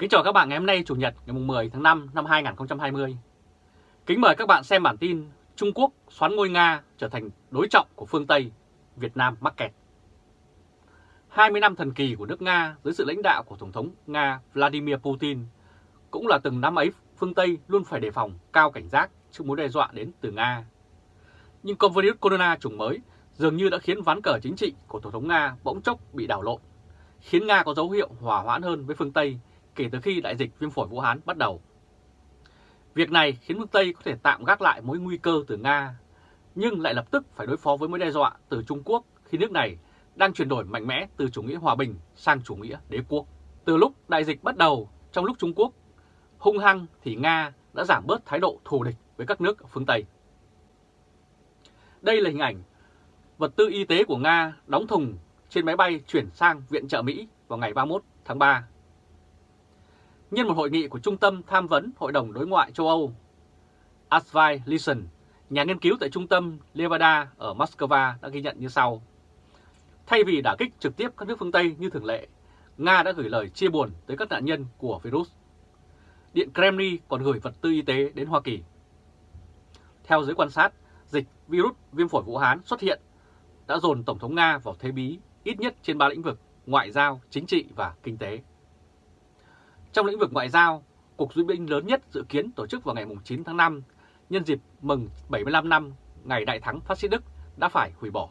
Kính chào các bạn ngày hôm nay Chủ nhật ngày 10 tháng 5 năm 2020. Kính mời các bạn xem bản tin Trung Quốc xoán ngôi Nga trở thành đối trọng của phương Tây, Việt Nam mắc kẹt. 20 năm thần kỳ của nước Nga dưới sự lãnh đạo của Tổng thống Nga Vladimir Putin cũng là từng năm ấy phương Tây luôn phải đề phòng cao cảnh giác trước mối đe dọa đến từ Nga. Nhưng con virus corona chủng mới dường như đã khiến ván cờ chính trị của Tổng thống Nga bỗng chốc bị đảo lộn, khiến Nga có dấu hiệu hòa hoãn hơn với phương Tây kể từ khi đại dịch viêm phổi Vũ Hán bắt đầu. Việc này khiến phương Tây có thể tạm gác lại mối nguy cơ từ Nga, nhưng lại lập tức phải đối phó với mối đe dọa từ Trung Quốc khi nước này đang chuyển đổi mạnh mẽ từ chủ nghĩa hòa bình sang chủ nghĩa đế quốc. Từ lúc đại dịch bắt đầu, trong lúc Trung Quốc hung hăng thì Nga đã giảm bớt thái độ thù địch với các nước ở phương Tây. Đây là hình ảnh vật tư y tế của Nga đóng thùng trên máy bay chuyển sang viện trợ Mỹ vào ngày 31 tháng 3 Nhân một hội nghị của Trung tâm Tham vấn Hội đồng Đối ngoại châu Âu, Asvai Lison, nhà nghiên cứu tại Trung tâm Levada ở Moscow đã ghi nhận như sau. Thay vì đả kích trực tiếp các nước phương Tây như thường lệ, Nga đã gửi lời chia buồn tới các nạn nhân của virus. Điện Kremlin còn gửi vật tư y tế đến Hoa Kỳ. Theo giới quan sát, dịch virus viêm phổi Vũ Hán xuất hiện đã dồn Tổng thống Nga vào thế bí ít nhất trên ba lĩnh vực ngoại giao, chính trị và kinh tế. Trong lĩnh vực ngoại giao, cuộc duyệt binh lớn nhất dự kiến tổ chức vào ngày 9 tháng 5 nhân dịp mừng 75 năm ngày đại thắng phát xít Đức đã phải hủy bỏ.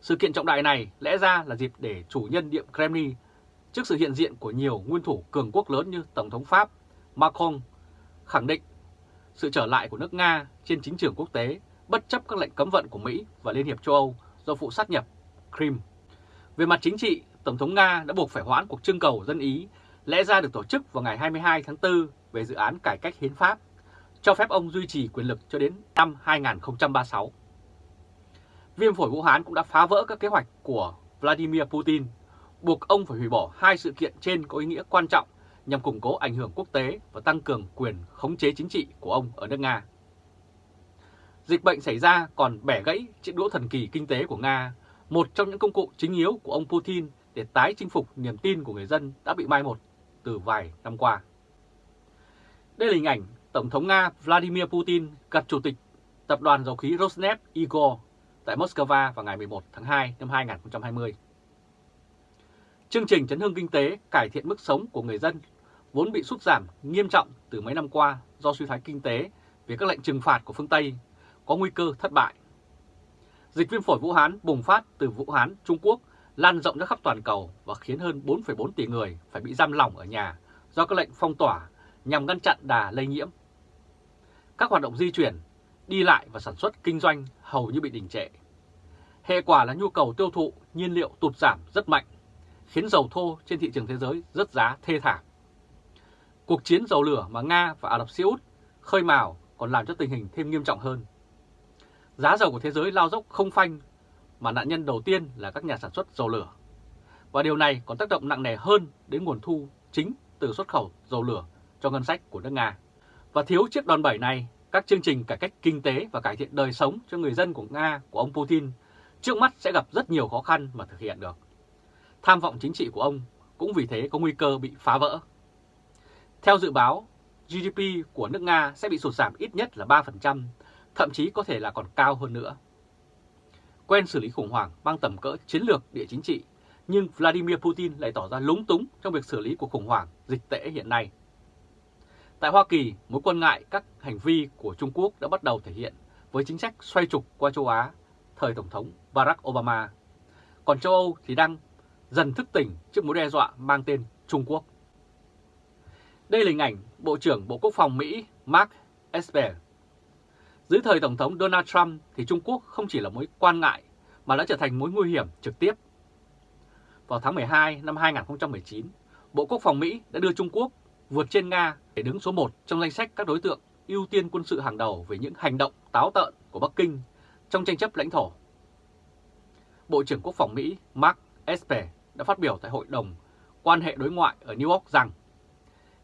Sự kiện trọng đại này lẽ ra là dịp để chủ nhân Điện Kremlin trước sự hiện diện của nhiều nguyên thủ cường quốc lớn như Tổng thống Pháp Macron khẳng định sự trở lại của nước Nga trên chính trường quốc tế bất chấp các lệnh cấm vận của Mỹ và Liên hiệp châu Âu do vụ sát nhập Crimea. Về mặt chính trị, Tổng thống Nga đã buộc phải hoãn cuộc trưng cầu dân Ý lẽ ra được tổ chức vào ngày 22 tháng 4 về dự án cải cách hiến pháp, cho phép ông duy trì quyền lực cho đến năm 2036. Viêm phổi Vũ Hán cũng đã phá vỡ các kế hoạch của Vladimir Putin, buộc ông phải hủy bỏ hai sự kiện trên có ý nghĩa quan trọng nhằm củng cố ảnh hưởng quốc tế và tăng cường quyền khống chế chính trị của ông ở nước Nga. Dịch bệnh xảy ra còn bẻ gãy chiếc đũa thần kỳ kinh tế của Nga, một trong những công cụ chính yếu của ông Putin để tái chinh phục niềm tin của người dân đã bị mai một từ vài năm qua. Đây là hình ảnh Tổng thống Nga Vladimir Putin gặp Chủ tịch Tập đoàn Dầu khí Rosneft Igor tại Moscow vào ngày 11 tháng 2 năm 2020. Chương trình chấn hương kinh tế cải thiện mức sống của người dân vốn bị sút giảm nghiêm trọng từ mấy năm qua do suy thoái kinh tế vì các lệnh trừng phạt của phương Tây có nguy cơ thất bại. Dịch viêm phổi Vũ Hán bùng phát từ Vũ Hán, Trung Quốc lan rộng ra khắp toàn cầu và khiến hơn 4,4 tỷ người phải bị giam lỏng ở nhà do các lệnh phong tỏa nhằm ngăn chặn đà lây nhiễm. Các hoạt động di chuyển, đi lại và sản xuất kinh doanh hầu như bị đình trệ. Hệ quả là nhu cầu tiêu thụ nhiên liệu tụt giảm rất mạnh, khiến dầu thô trên thị trường thế giới rất giá thê thảm. Cuộc chiến dầu lửa mà Nga và Ả Rập Xê Út khơi mào còn làm cho tình hình thêm nghiêm trọng hơn. Giá dầu của thế giới lao dốc không phanh mà nạn nhân đầu tiên là các nhà sản xuất dầu lửa. Và điều này còn tác động nặng nề hơn đến nguồn thu chính từ xuất khẩu dầu lửa cho ngân sách của nước Nga. Và thiếu chiếc đòn bẩy này, các chương trình cải cách kinh tế và cải thiện đời sống cho người dân của Nga của ông Putin trước mắt sẽ gặp rất nhiều khó khăn mà thực hiện được. Tham vọng chính trị của ông cũng vì thế có nguy cơ bị phá vỡ. Theo dự báo, GDP của nước Nga sẽ bị sụt giảm ít nhất là 3%, thậm chí có thể là còn cao hơn nữa quen xử lý khủng hoảng mang tầm cỡ chiến lược địa chính trị, nhưng Vladimir Putin lại tỏ ra lúng túng trong việc xử lý cuộc khủng hoảng dịch tễ hiện nay. Tại Hoa Kỳ, mối quan ngại các hành vi của Trung Quốc đã bắt đầu thể hiện với chính sách xoay trục qua châu Á thời Tổng thống Barack Obama. Còn châu Âu thì đang dần thức tỉnh trước mối đe dọa mang tên Trung Quốc. Đây là hình ảnh Bộ trưởng Bộ Quốc phòng Mỹ Mark Esper dưới thời Tổng thống Donald Trump thì Trung Quốc không chỉ là mối quan ngại mà đã trở thành mối nguy hiểm trực tiếp. Vào tháng 12 năm 2019, Bộ Quốc phòng Mỹ đã đưa Trung Quốc vượt trên Nga để đứng số 1 trong danh sách các đối tượng ưu tiên quân sự hàng đầu về những hành động táo tợn của Bắc Kinh trong tranh chấp lãnh thổ. Bộ trưởng Quốc phòng Mỹ Mark Esper đã phát biểu tại Hội đồng quan hệ đối ngoại ở New York rằng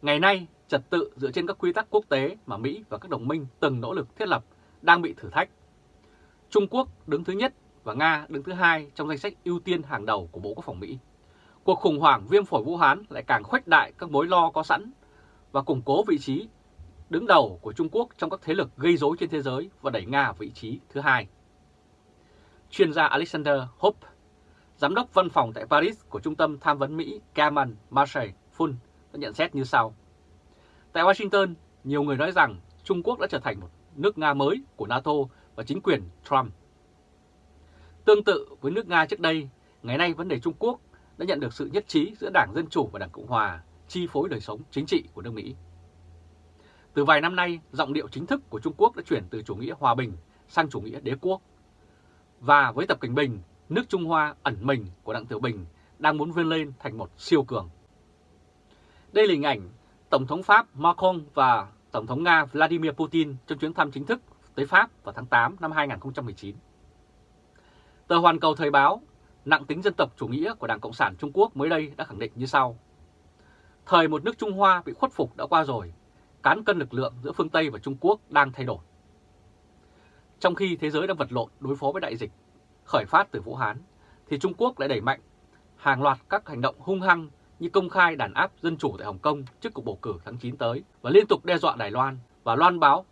Ngày nay, trật tự dựa trên các quy tắc quốc tế mà Mỹ và các đồng minh từng nỗ lực thiết lập đang bị thử thách. Trung Quốc đứng thứ nhất và Nga đứng thứ hai trong danh sách ưu tiên hàng đầu của Bộ Quốc phòng Mỹ. cuộc khủng hoảng viêm phổi Vũ Hán lại càng khuếch đại các mối lo có sẵn và củng cố vị trí đứng đầu của Trung Quốc trong các thế lực gây rối trên thế giới và đẩy Nga vị trí thứ hai. Chuyên gia Alexander Hope, giám đốc văn phòng tại Paris của Trung tâm Tham vấn Mỹ Kaman Marshall Fund đã nhận xét như sau. Tại Washington, nhiều người nói rằng Trung Quốc đã trở thành một nước Nga mới của NATO và chính quyền Trump. Tương tự với nước Nga trước đây, ngày nay vấn đề Trung Quốc đã nhận được sự nhất trí giữa Đảng Dân Chủ và Đảng Cộng Hòa chi phối đời sống chính trị của nước Mỹ. Từ vài năm nay, giọng điệu chính thức của Trung Quốc đã chuyển từ chủ nghĩa hòa bình sang chủ nghĩa đế quốc. Và với Tập Cảnh Bình, nước Trung Hoa ẩn mình của Đặng Tiểu Bình đang muốn vươn lên thành một siêu cường. Đây là hình ảnh Tổng thống Pháp Macron và Tổng thống Nga Vladimir Putin trong chuyến thăm chính thức tới Pháp vào tháng 8 năm 2019. Tờ Hoàn Cầu Thời báo, nặng tính dân tộc chủ nghĩa của Đảng Cộng sản Trung Quốc mới đây đã khẳng định như sau. Thời một nước Trung Hoa bị khuất phục đã qua rồi, cán cân lực lượng giữa phương Tây và Trung Quốc đang thay đổi. Trong khi thế giới đang vật lộn đối phó với đại dịch khởi phát từ Vũ Hán, thì Trung Quốc lại đẩy mạnh hàng loạt các hành động hung hăng như công khai đàn áp dân chủ tại Hồng Kông trước cuộc bầu cử tháng 9 tới và liên tục đe dọa Đài Loan và loan báo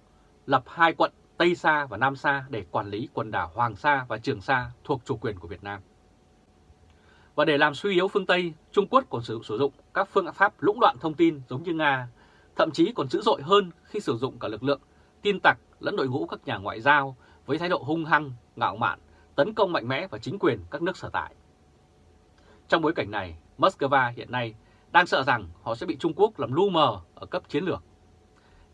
lập hai quận Tây Sa và Nam Sa để quản lý quần đảo Hoàng Sa và Trường Sa thuộc chủ quyền của Việt Nam. Và để làm suy yếu phương Tây, Trung Quốc còn sử, sử dụng các phương pháp lũng đoạn thông tin giống như Nga, thậm chí còn dữ dội hơn khi sử dụng cả lực lượng tin tặc lẫn đội ngũ các nhà ngoại giao với thái độ hung hăng, ngạo mạn, tấn công mạnh mẽ vào chính quyền các nước sở tại. Trong bối cảnh này, Moscow hiện nay đang sợ rằng họ sẽ bị Trung Quốc làm lu mờ ở cấp chiến lược.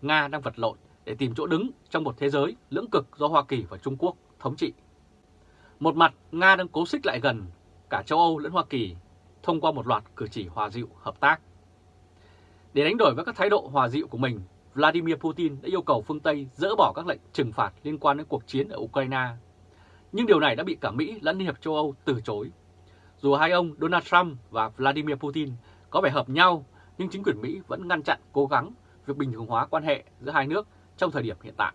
Nga đang vật lộn để tìm chỗ đứng trong một thế giới lưỡng cực do Hoa Kỳ và Trung Quốc thống trị. Một mặt, Nga đang cố xích lại gần cả châu Âu lẫn Hoa Kỳ thông qua một loạt cử chỉ hòa dịu hợp tác. Để đánh đổi với các thái độ hòa dịu của mình, Vladimir Putin đã yêu cầu phương Tây dỡ bỏ các lệnh trừng phạt liên quan đến cuộc chiến ở Ukraine. Nhưng điều này đã bị cả Mỹ lẫn Liên hiệp châu Âu từ chối. Dù hai ông Donald Trump và Vladimir Putin có vẻ hợp nhau, nhưng chính quyền Mỹ vẫn ngăn chặn cố gắng việc bình thường hóa quan hệ giữa hai nước trong thời điểm hiện tại.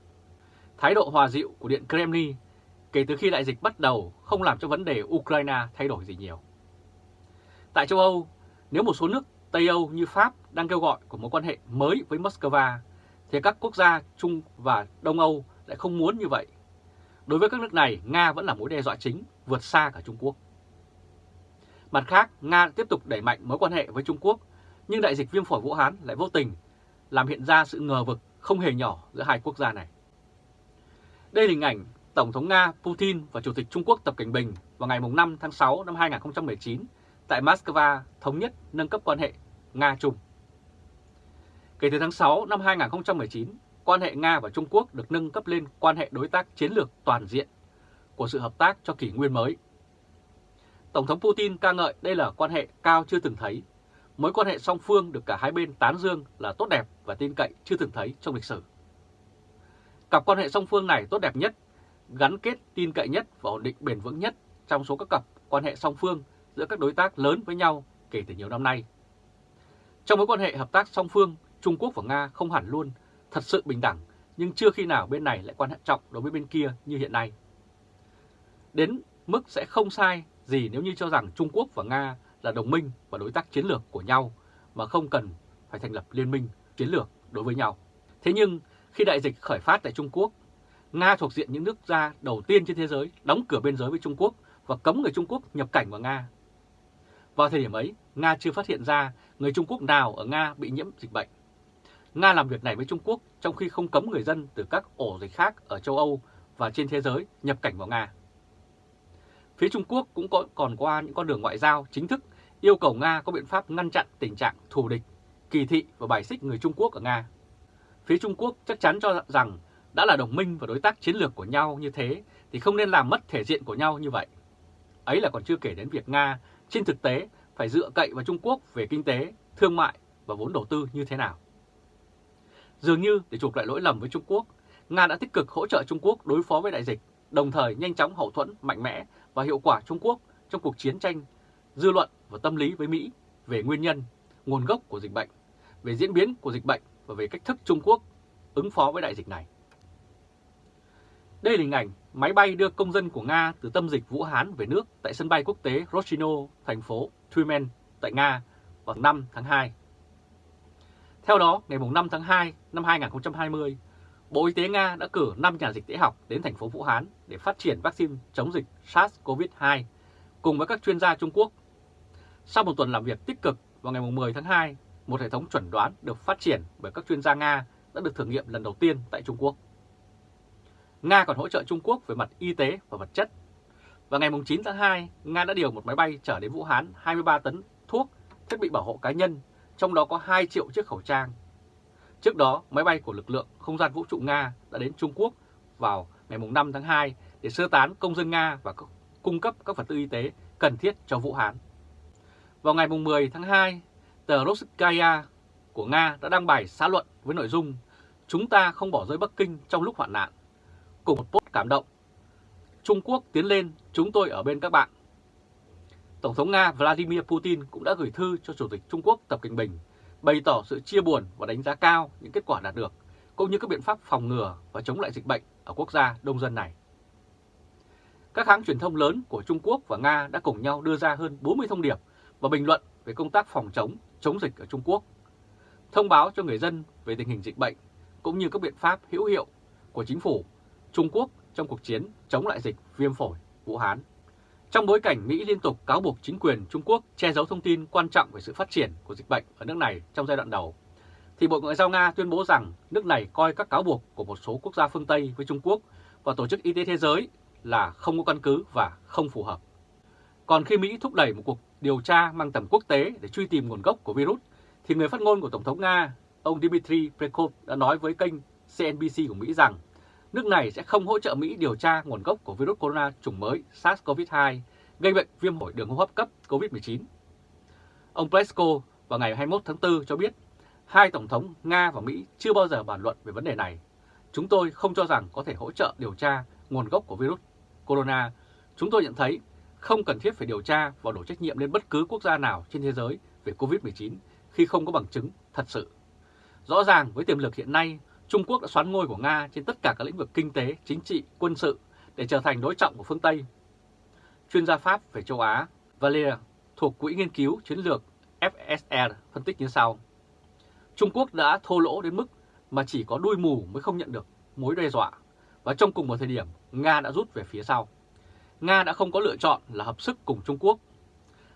Thái độ hòa dịu của Điện Kremlin kể từ khi đại dịch bắt đầu không làm cho vấn đề Ukraine thay đổi gì nhiều. Tại châu Âu, nếu một số nước Tây Âu như Pháp đang kêu gọi của mối quan hệ mới với Moscow, thì các quốc gia Trung và Đông Âu lại không muốn như vậy. Đối với các nước này, Nga vẫn là mối đe dọa chính, vượt xa cả Trung Quốc. Mặt khác, Nga tiếp tục đẩy mạnh mối quan hệ với Trung Quốc, nhưng đại dịch viêm phổi Vũ Hán lại vô tình làm hiện ra sự ngờ vực không hề nhỏ giữa hai quốc gia này. Đây là hình ảnh Tổng thống Nga Putin và Chủ tịch Trung Quốc Tập Cảnh Bình vào ngày 5 tháng 6 năm 2019 tại Moscow thống nhất nâng cấp quan hệ Nga-Trung. Kể từ tháng 6 năm 2019, quan hệ Nga và Trung Quốc được nâng cấp lên quan hệ đối tác chiến lược toàn diện của sự hợp tác cho kỷ nguyên mới. Tổng thống Putin ca ngợi đây là quan hệ cao chưa từng thấy. Mối quan hệ song phương được cả hai bên tán dương là tốt đẹp và tin cậy chưa từng thấy trong lịch sử. Cặp quan hệ song phương này tốt đẹp nhất, gắn kết tin cậy nhất và ổn định bền vững nhất trong số các cặp quan hệ song phương giữa các đối tác lớn với nhau kể từ nhiều năm nay. Trong mối quan hệ hợp tác song phương, Trung Quốc và Nga không hẳn luôn thật sự bình đẳng, nhưng chưa khi nào bên này lại quan hệ trọng đối với bên kia như hiện nay. Đến mức sẽ không sai gì nếu như cho rằng Trung Quốc và Nga là đồng minh và đối tác chiến lược của nhau mà không cần phải thành lập liên minh chiến lược đối với nhau. Thế nhưng khi đại dịch khởi phát tại Trung Quốc, Nga thuộc diện những nước gia đầu tiên trên thế giới đóng cửa biên giới với Trung Quốc và cấm người Trung Quốc nhập cảnh vào Nga. Vào thời điểm ấy, Nga chưa phát hiện ra người Trung Quốc nào ở Nga bị nhiễm dịch bệnh. Nga làm việc này với Trung Quốc trong khi không cấm người dân từ các ổ dịch khác ở châu Âu và trên thế giới nhập cảnh vào Nga. Phía Trung Quốc cũng có, còn qua những con đường ngoại giao chính thức yêu cầu Nga có biện pháp ngăn chặn tình trạng thù địch, kỳ thị và bài xích người Trung Quốc ở Nga. Phía Trung Quốc chắc chắn cho rằng đã là đồng minh và đối tác chiến lược của nhau như thế thì không nên làm mất thể diện của nhau như vậy. Ấy là còn chưa kể đến việc Nga trên thực tế phải dựa cậy vào Trung Quốc về kinh tế, thương mại và vốn đầu tư như thế nào. Dường như để chuộc lại lỗi lầm với Trung Quốc, Nga đã tích cực hỗ trợ Trung Quốc đối phó với đại dịch, đồng thời nhanh chóng hậu thuẫn mạnh mẽ và hiệu quả Trung Quốc trong cuộc chiến tranh dư luận và tâm lý với Mỹ về nguyên nhân, nguồn gốc của dịch bệnh, về diễn biến của dịch bệnh và về cách thức Trung Quốc ứng phó với đại dịch này. Đây là hình ảnh máy bay đưa công dân của Nga từ tâm dịch Vũ Hán về nước tại sân bay quốc tế Rochino, thành phố Tyumen, tại Nga vào 5 tháng 2. Theo đó, ngày 5 tháng 2 năm 2020, Bộ Y tế Nga đã cử 5 nhà dịch tễ học đến thành phố Vũ Hán để phát triển vaccine chống dịch SARS-CoV-2 cùng với các chuyên gia Trung Quốc. Sau một tuần làm việc tích cực vào ngày 10 tháng 2, một hệ thống chuẩn đoán được phát triển bởi các chuyên gia Nga đã được thử nghiệm lần đầu tiên tại Trung Quốc. Nga còn hỗ trợ Trung Quốc về mặt y tế và vật chất. Vào ngày 9 tháng 2, Nga đã điều một máy bay chở đến Vũ Hán 23 tấn thuốc, thiết bị bảo hộ cá nhân, trong đó có 2 triệu chiếc khẩu trang. Trước đó, máy bay của lực lượng không gian vũ trụ Nga đã đến Trung Quốc vào ngày 5 tháng 2 để sơ tán công dân Nga và cung cấp các vật tư y tế cần thiết cho Vũ Hán. Vào ngày 10 tháng 2, tờ Roskaya của Nga đã đăng bài xã luận với nội dung Chúng ta không bỏ rơi Bắc Kinh trong lúc hoạn nạn. Cùng một post cảm động. Trung Quốc tiến lên, chúng tôi ở bên các bạn. Tổng thống Nga Vladimir Putin cũng đã gửi thư cho Chủ tịch Trung Quốc Tập Cận Bình, bày tỏ sự chia buồn và đánh giá cao những kết quả đạt được, cũng như các biện pháp phòng ngừa và chống lại dịch bệnh ở quốc gia đông dân này. Các hãng truyền thông lớn của Trung Quốc và Nga đã cùng nhau đưa ra hơn 40 thông điệp và bình luận về công tác phòng chống, chống dịch ở Trung Quốc, thông báo cho người dân về tình hình dịch bệnh cũng như các biện pháp hữu hiệu của chính phủ Trung Quốc trong cuộc chiến chống lại dịch viêm phổi Vũ Hán. Trong bối cảnh Mỹ liên tục cáo buộc chính quyền Trung Quốc che giấu thông tin quan trọng về sự phát triển của dịch bệnh ở nước này trong giai đoạn đầu, thì Bộ Ngoại giao Nga tuyên bố rằng nước này coi các cáo buộc của một số quốc gia phương Tây với Trung Quốc và Tổ chức Y tế Thế giới là không có căn cứ và không phù hợp. Còn khi Mỹ thúc đẩy một cuộc điều tra mang tầm quốc tế để truy tìm nguồn gốc của virus, thì người phát ngôn của Tổng thống Nga, ông Dmitry Peskov đã nói với kênh CNBC của Mỹ rằng nước này sẽ không hỗ trợ Mỹ điều tra nguồn gốc của virus corona chủng mới SARS-CoV-2 gây bệnh viêm phổi đường hô hấp cấp COVID-19. Ông Peskov vào ngày 21 tháng 4 cho biết hai Tổng thống Nga và Mỹ chưa bao giờ bàn luận về vấn đề này. Chúng tôi không cho rằng có thể hỗ trợ điều tra nguồn gốc của virus corona. Chúng tôi nhận thấy không cần thiết phải điều tra và đổ trách nhiệm lên bất cứ quốc gia nào trên thế giới về COVID-19 khi không có bằng chứng thật sự. Rõ ràng với tiềm lực hiện nay, Trung Quốc đã xoán ngôi của Nga trên tất cả các lĩnh vực kinh tế, chính trị, quân sự để trở thành đối trọng của phương Tây. Chuyên gia Pháp về châu Á Valer thuộc Quỹ Nghiên cứu Chiến lược FSR phân tích như sau. Trung Quốc đã thô lỗ đến mức mà chỉ có đuôi mù mới không nhận được mối đe dọa, và trong cùng một thời điểm, Nga đã rút về phía sau. Nga đã không có lựa chọn là hợp sức cùng Trung Quốc.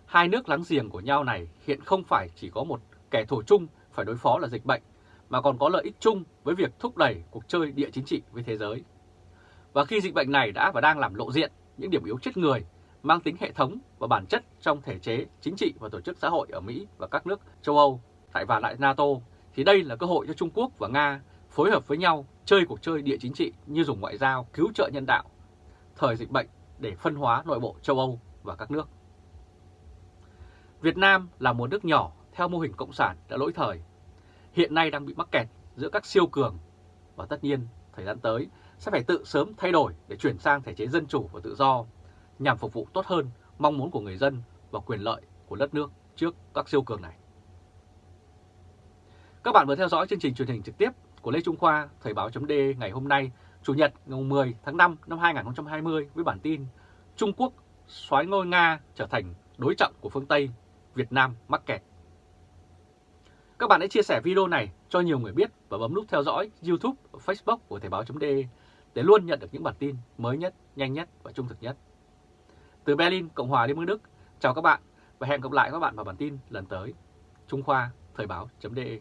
Hai nước láng giềng của nhau này hiện không phải chỉ có một kẻ thù chung phải đối phó là dịch bệnh, mà còn có lợi ích chung với việc thúc đẩy cuộc chơi địa chính trị với thế giới. Và khi dịch bệnh này đã và đang làm lộ diện những điểm yếu chết người mang tính hệ thống và bản chất trong thể chế chính trị và tổ chức xã hội ở Mỹ và các nước châu Âu, tại và lại NATO, thì đây là cơ hội cho Trung Quốc và Nga phối hợp với nhau chơi cuộc chơi địa chính trị như dùng ngoại giao cứu trợ nhân đạo thời dịch bệnh để phân hóa nội bộ châu Âu và các nước. Việt Nam là một nước nhỏ theo mô hình cộng sản đã lỗi thời, hiện nay đang bị mắc kẹt giữa các siêu cường và tất nhiên thời gian tới sẽ phải tự sớm thay đổi để chuyển sang thể chế dân chủ và tự do nhằm phục vụ tốt hơn mong muốn của người dân và quyền lợi của đất nước trước các siêu cường này. Các bạn vừa theo dõi chương trình truyền hình trực tiếp của Lê Trung Khoa, Thời báo d ngày hôm nay, Chủ nhật ngày 10 tháng 5 năm 2020 với bản tin Trung Quốc xoáy ngôi Nga trở thành đối trọng của phương Tây, Việt Nam mắc kẹt. Các bạn hãy chia sẻ video này cho nhiều người biết và bấm nút theo dõi YouTube Facebook của Thời báo.de để luôn nhận được những bản tin mới nhất, nhanh nhất và trung thực nhất. Từ Berlin, Cộng hòa Liên bang Đức, chào các bạn và hẹn gặp lại các bạn vào bản tin lần tới. Trung Khoa, Thời báo.de